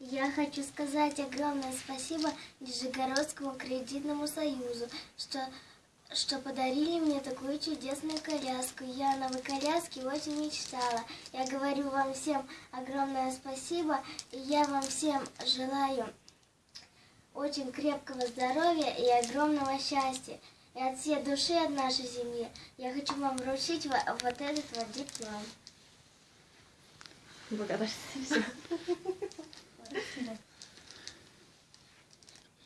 Я хочу сказать огромное спасибо Нижегородскому кредитному союзу, что, что подарили мне такую чудесную коляску. Я о новой коляске очень мечтала. Я говорю вам всем огромное спасибо, и я вам всем желаю очень крепкого здоровья и огромного счастья. И от всей души от нашей семьи я хочу вам вручить вот этот вот диплом. Благодарствую.